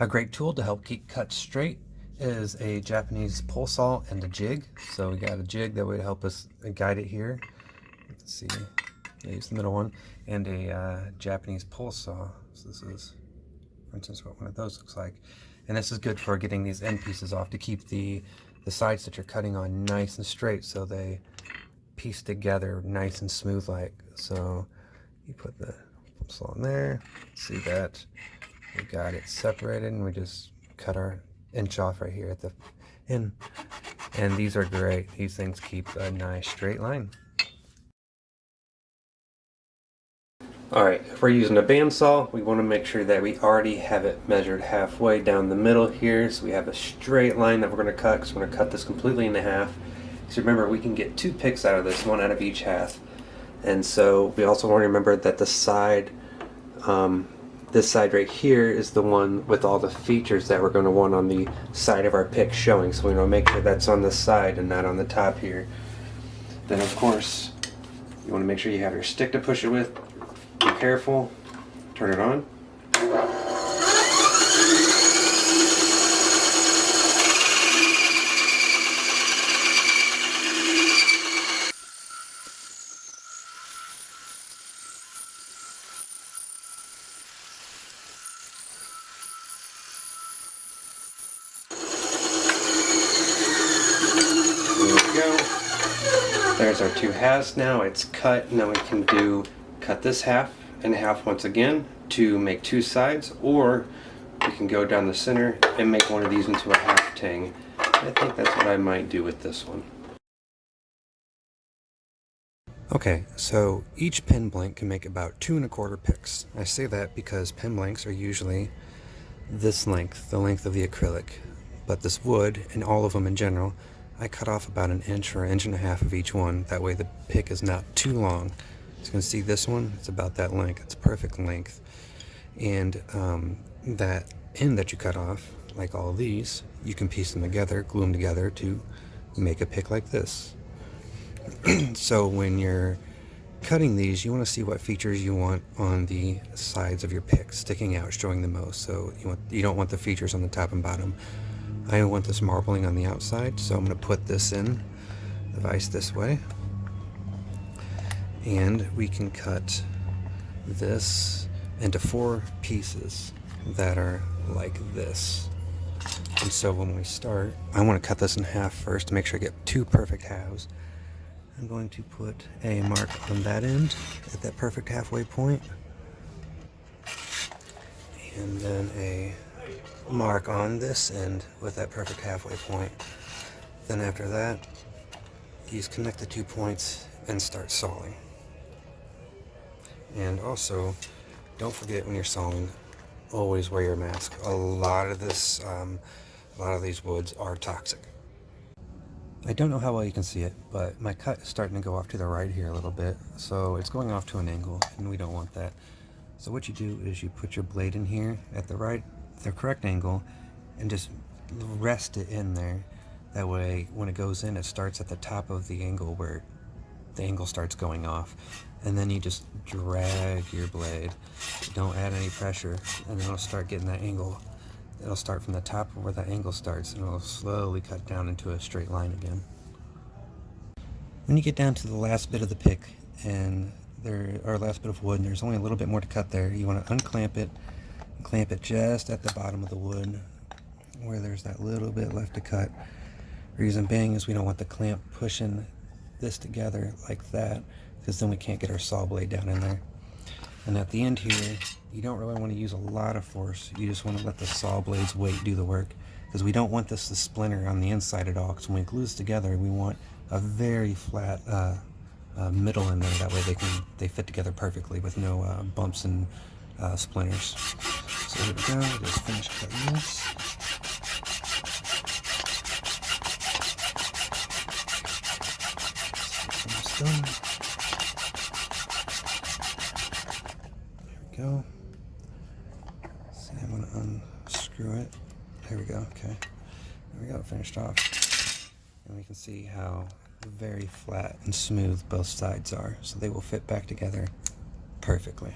A great tool to help keep cuts straight is a Japanese pull saw and a jig. So we got a jig that would help us guide it here. Let's see, use the middle one, and a uh, Japanese pull saw. So this is, for instance, what one of those looks like. And this is good for getting these end pieces off to keep the, the sides that you're cutting on nice and straight so they piece together nice and smooth like. So you put the saw in there, see that we got it separated and we just cut our inch off right here at the end. And these are great. These things keep a nice straight line. Alright, if we're using a bandsaw, we want to make sure that we already have it measured halfway down the middle here. So we have a straight line that we're going to cut because we're going to cut this completely in half. So remember, we can get two picks out of this, one out of each half. And so we also want to remember that the side um, this side right here is the one with all the features that we're going to want on the side of our pick showing. So we want to make sure that's on the side and not on the top here. Then of course, you want to make sure you have your stick to push it with. Be careful. Turn it on. There's our two halves now. It's cut. Now we can do cut this half and half once again to make two sides or we can go down the center and make one of these into a half tang. I think that's what I might do with this one. Okay, so each pin blank can make about two and a quarter picks. I say that because pin blanks are usually this length, the length of the acrylic, but this wood, and all of them in general, I cut off about an inch or an inch and a half of each one. That way the pick is not too long. you can see this one, it's about that length. It's perfect length. And um, that end that you cut off, like all these, you can piece them together, glue them together to make a pick like this. so when you're cutting these, you want to see what features you want on the sides of your pick sticking out, showing the most. So you, want, you don't want the features on the top and bottom. I want this marbling on the outside, so I'm going to put this in the vise this way. And we can cut this into four pieces that are like this. And so when we start, I want to cut this in half first to make sure I get two perfect halves. I'm going to put a mark on that end at that perfect halfway point. And then a mark on this end with that perfect halfway point. Then after that, just connect the two points and start sawing. And also, don't forget when you're sawing, always wear your mask. A lot of this, um, a lot of these woods are toxic. I don't know how well you can see it, but my cut is starting to go off to the right here a little bit. So it's going off to an angle, and we don't want that. So what you do is you put your blade in here at the right the correct angle and just rest it in there. That way, when it goes in, it starts at the top of the angle where the angle starts going off. And then you just drag your blade. Don't add any pressure, and it'll start getting that angle. It'll start from the top of where that angle starts, and it'll slowly cut down into a straight line again. When you get down to the last bit of the pick, and there, or last bit of wood, and there's only a little bit more to cut there, you want to unclamp it clamp it just at the bottom of the wood where there's that little bit left to cut. reason being is we don't want the clamp pushing this together like that because then we can't get our saw blade down in there. And at the end here, you don't really want to use a lot of force. You just want to let the saw blade's weight do the work because we don't want this to splinter on the inside at all because when we glue this together, we want a very flat uh, uh, middle in there. That way they can they fit together perfectly with no uh, bumps and uh, splinters. So here we go, just finish cutting this. Almost done. There we go. See, I'm going to unscrew it. There we go, okay. There we go, finished off. And we can see how very flat and smooth both sides are. So they will fit back together perfectly.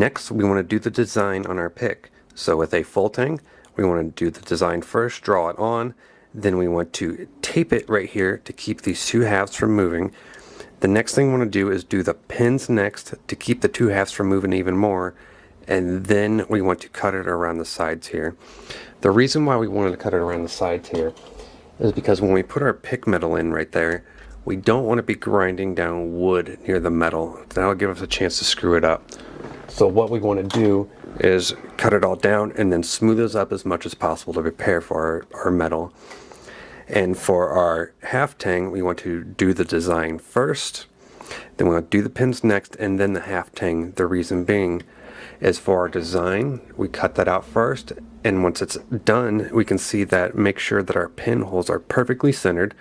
Next, we want to do the design on our pick. So with a full tang, we want to do the design first, draw it on, then we want to tape it right here to keep these two halves from moving. The next thing we want to do is do the pins next to keep the two halves from moving even more and then we want to cut it around the sides here. The reason why we wanted to cut it around the sides here is because when we put our pick metal in right there we don't want to be grinding down wood near the metal. That'll give us a chance to screw it up. So what we want to do is cut it all down and then smooth this up as much as possible to prepare for our, our metal. And for our half tang, we want to do the design first, then we want to do the pins next, and then the half tang. The reason being is for our design, we cut that out first, and once it's done, we can see that make sure that our pin holes are perfectly centered,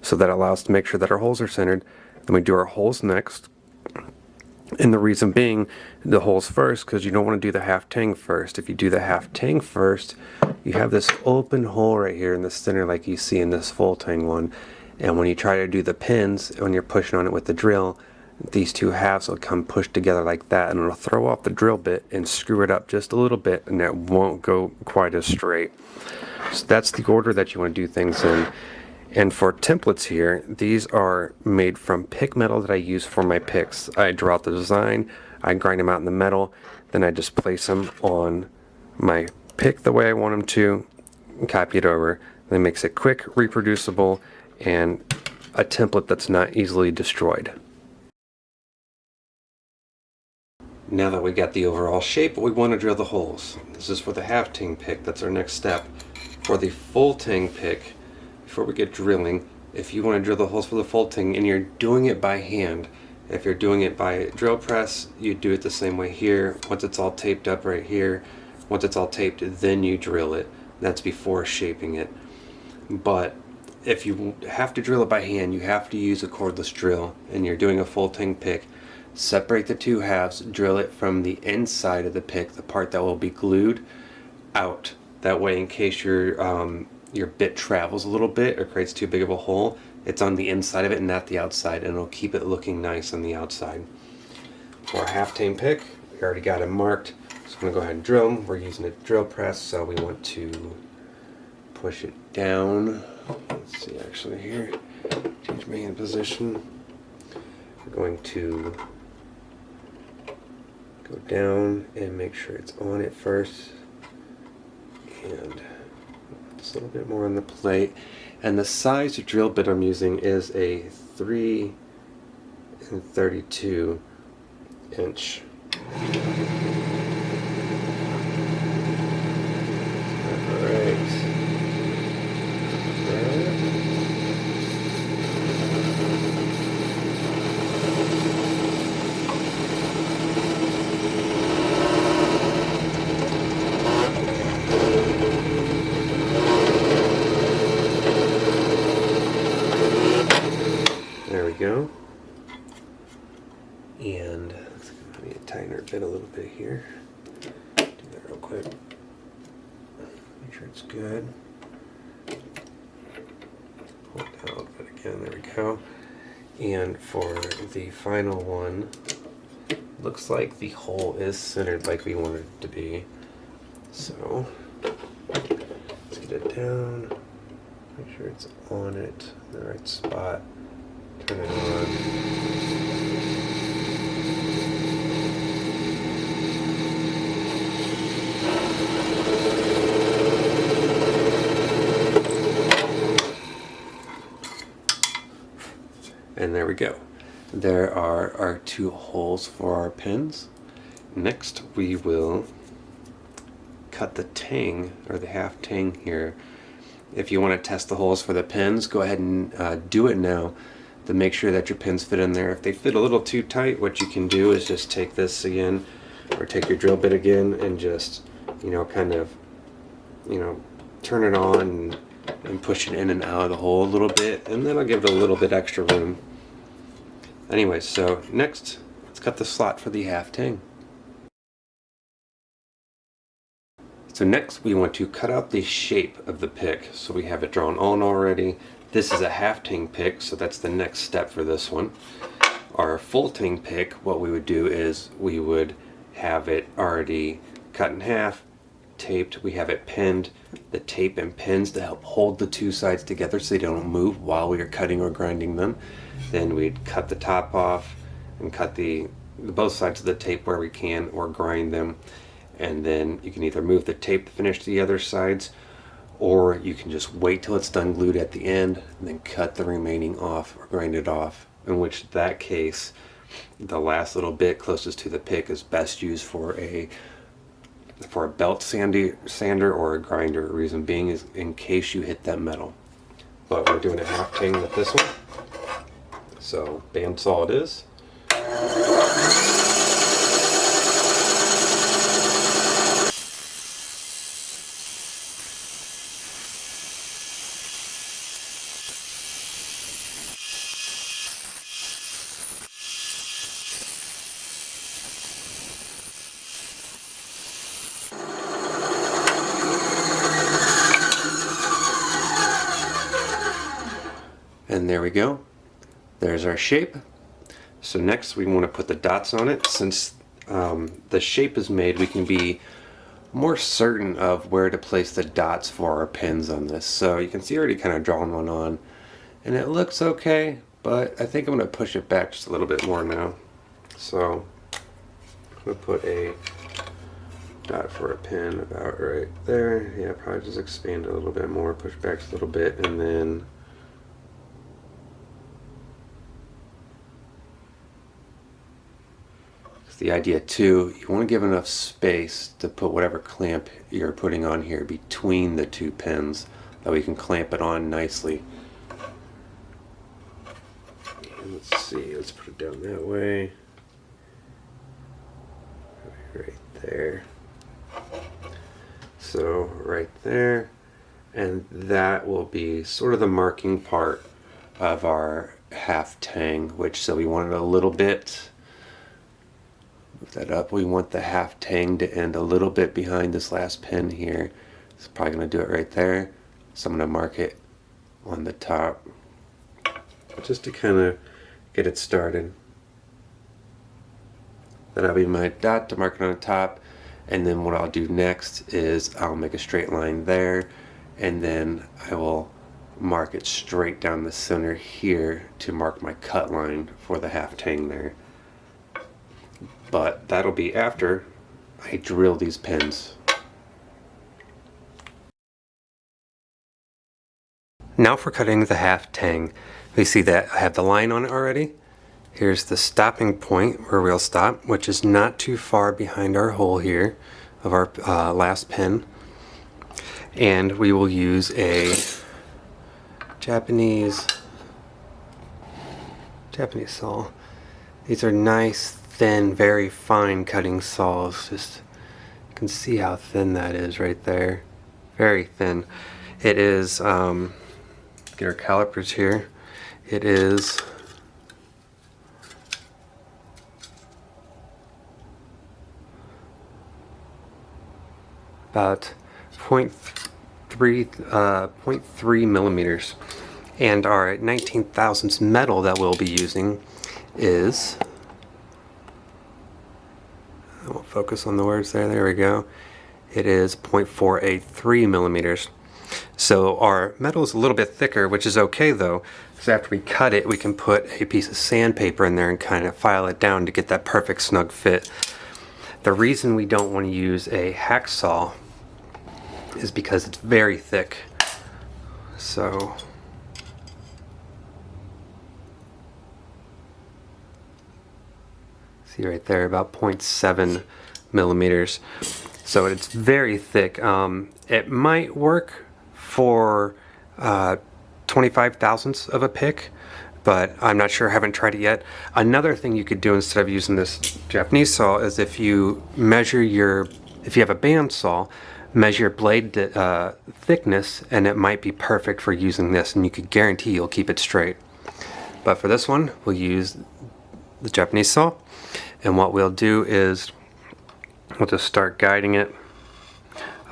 so that allows us to make sure that our holes are centered. Then we do our holes next, and the reason being, the holes first, because you don't want to do the half tang first. If you do the half tang first, you have this open hole right here in the center like you see in this full tang one. And when you try to do the pins, when you're pushing on it with the drill, these two halves will come pushed together like that and it'll throw off the drill bit and screw it up just a little bit and it won't go quite as straight. So that's the order that you want to do things in. And for templates here, these are made from pick metal that I use for my picks. I draw out the design, I grind them out in the metal, then I just place them on my pick the way I want them to, copy it over. That makes it quick, reproducible, and a template that's not easily destroyed. Now that we got the overall shape, we want to drill the holes. This is for the half tang pick, that's our next step. For the full tang pick, before we get drilling, if you want to drill the holes for the full tang and you're doing it by hand, if you're doing it by drill press, you do it the same way here. Once it's all taped up right here, once it's all taped, then you drill it. That's before shaping it. But if you have to drill it by hand, you have to use a cordless drill and you're doing a full tang pick, separate the two halves, drill it from the inside of the pick, the part that will be glued, out. That way in case your um, your bit travels a little bit or creates too big of a hole, it's on the inside of it and not the outside and it'll keep it looking nice on the outside. For a half-tang pick, we already got it marked. So I'm going to go ahead and drill them. We're using a drill press so we want to push it down. Let's see actually here. Change my hand position. We're going to go down and make sure it's on it first and just a little bit more on the plate. And the size drill bit I'm using is a 3 and 32 inch go. And let me tighten our bit a little bit here. Do that real quick. It's good. Pull it but again, there we go. And for the final one, looks like the hole is centered like we wanted it to be. So, let's get it down, make sure it's on it, in the right spot. Turn it on. And there we go. There are our two holes for our pins. Next we will cut the tang or the half tang here. If you want to test the holes for the pins, go ahead and uh, do it now to make sure that your pins fit in there. If they fit a little too tight, what you can do is just take this again, or take your drill bit again, and just, you know, kind of, you know, turn it on and, push it in and out of the hole a little bit, and then I'll give it a little bit extra room. Anyway, so next, let's cut the slot for the half tang. So next we want to cut out the shape of the pick. So we have it drawn on already. This is a half tang pick, so that's the next step for this one. Our full tang pick, what we would do is we would have it already cut in half, taped, we have it pinned. The tape and pins to help hold the two sides together so they don't move while we are cutting or grinding them. Then we'd cut the top off and cut the, the both sides of the tape where we can or grind them. And then you can either move the tape to finish the other sides or you can just wait till it's done glued at the end and then cut the remaining off or grind it off in which that case the last little bit closest to the pick is best used for a for a belt sandy, sander or a grinder. Reason being is in case you hit that metal. But we're doing a half tang with this one. So bandsaw it is. And there we go. There's our shape. So next we want to put the dots on it. Since um, the shape is made, we can be more certain of where to place the dots for our pins on this. So you can see I already kind of drawn one on. And it looks okay, but I think I'm going to push it back just a little bit more now. So I'm going to put a dot for a pin about right there. Yeah, probably just expand a little bit more, push back a little bit, and then the idea too, you want to give enough space to put whatever clamp you're putting on here between the two pins that we can clamp it on nicely. Let's see, let's put it down that way. Right there. So right there. And that will be sort of the marking part of our half tang, which so we want it a little bit Move that up. We want the half tang to end a little bit behind this last pin here. It's probably going to do it right there. So I'm going to mark it on the top just to kind of get it started. Then I'll be my dot to mark it on the top and then what I'll do next is I'll make a straight line there and then I will mark it straight down the center here to mark my cut line for the half tang there but that'll be after I drill these pins. Now for cutting the half tang. We see that I have the line on it already. Here's the stopping point where we'll stop, which is not too far behind our hole here of our uh, last pin. And we will use a Japanese Japanese saw. These are nice thin, very fine cutting saws. Just you can see how thin that is right there. Very thin. It is, um, get our calipers here. It is about 0.3, uh, 0.3 millimeters. And our 19 thousandths metal that we'll be using is I won't focus on the words there. There we go. It is 0.483 millimeters. So our metal is a little bit thicker, which is okay though. So after we cut it, we can put a piece of sandpaper in there and kind of file it down to get that perfect snug fit. The reason we don't want to use a hacksaw is because it's very thick. So see right there about 0.7 millimeters. So it's very thick. Um, it might work for uh, 25 thousandths of a pick but I'm not sure I haven't tried it yet. Another thing you could do instead of using this Japanese saw is if you measure your if you have a band saw measure blade uh, thickness and it might be perfect for using this and you could guarantee you'll keep it straight. But for this one we'll use the Japanese saw and what we'll do is we'll just start guiding it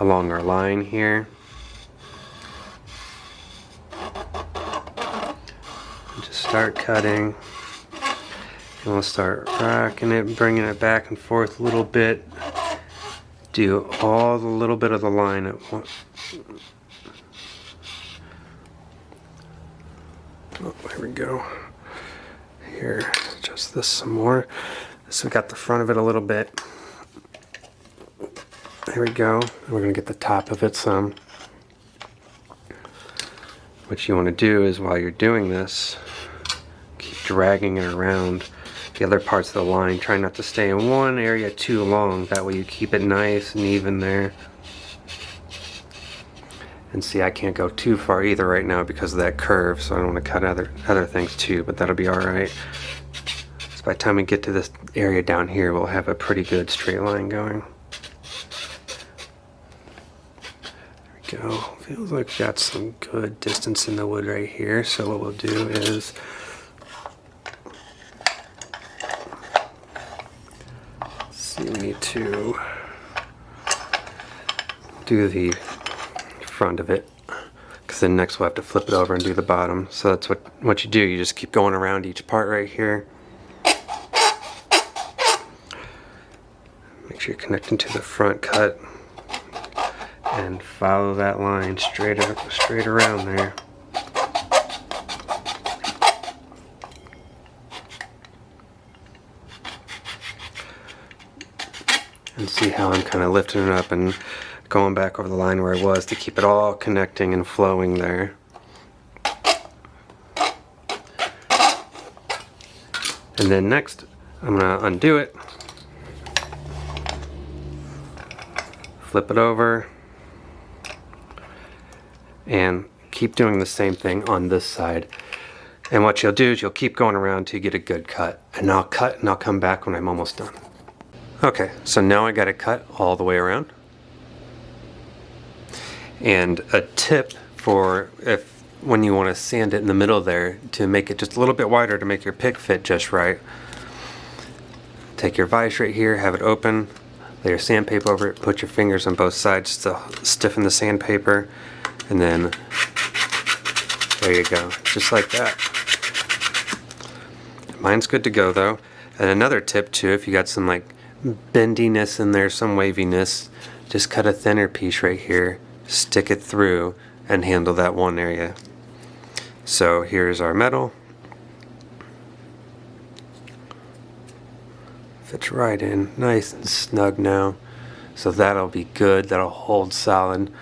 along our line here. Just start cutting. And we'll start rocking it, bringing it back and forth a little bit. Do all the little bit of the line at once. Oh, here we go. Here, just this some more. So we got the front of it a little bit. There we go. We're gonna get the top of it some. What you want to do is while you're doing this, keep dragging it around the other parts of the line. Try not to stay in one area too long. That way you keep it nice and even there. And see, I can't go too far either right now because of that curve, so I don't want to cut other, other things too, but that'll be alright. So by the time we get to this area down here, we'll have a pretty good straight line going. Go. Feels like we got some good distance in the wood right here. So what we'll do is see we need to do the front of it because then next we'll have to flip it over and do the bottom. So that's what, what you do. You just keep going around each part right here. Make sure you're connecting to the front cut and follow that line straight up, straight around there. And see how I'm kind of lifting it up and going back over the line where I was to keep it all connecting and flowing there. And then next, I'm going to undo it, flip it over, and keep doing the same thing on this side. And what you'll do is you'll keep going around till you get a good cut. And I'll cut and I'll come back when I'm almost done. Okay, so now I got it cut all the way around. And a tip for if when you want to sand it in the middle there to make it just a little bit wider to make your pick fit just right. Take your vise right here, have it open, lay your sandpaper over it, put your fingers on both sides to stiffen the sandpaper, and then there you go, just like that. Mine's good to go though. And another tip too, if you got some like bendiness in there, some waviness, just cut a thinner piece right here, stick it through, and handle that one area. So here's our metal. Fits right in, nice and snug now. So that'll be good, that'll hold solid.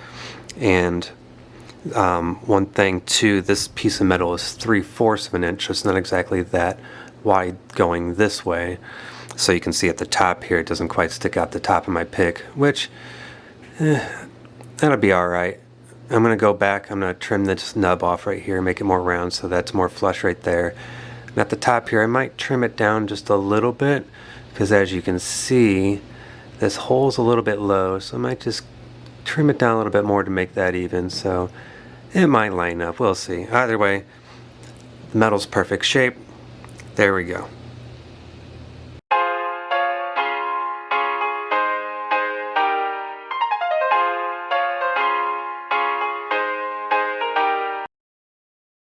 And um, one thing too, this piece of metal is 3 fourths of an inch, so it's not exactly that wide going this way. So you can see at the top here, it doesn't quite stick out the top of my pick, which, eh, that'll be alright. I'm going to go back, I'm to trim this nub off right here, make it more round so that's more flush right there. And at the top here, I might trim it down just a little bit, because as you can see, this hole's a little bit low, so I might just trim it down a little bit more to make that even. So it might line up, we'll see. Either way, the metal's perfect shape. There we go.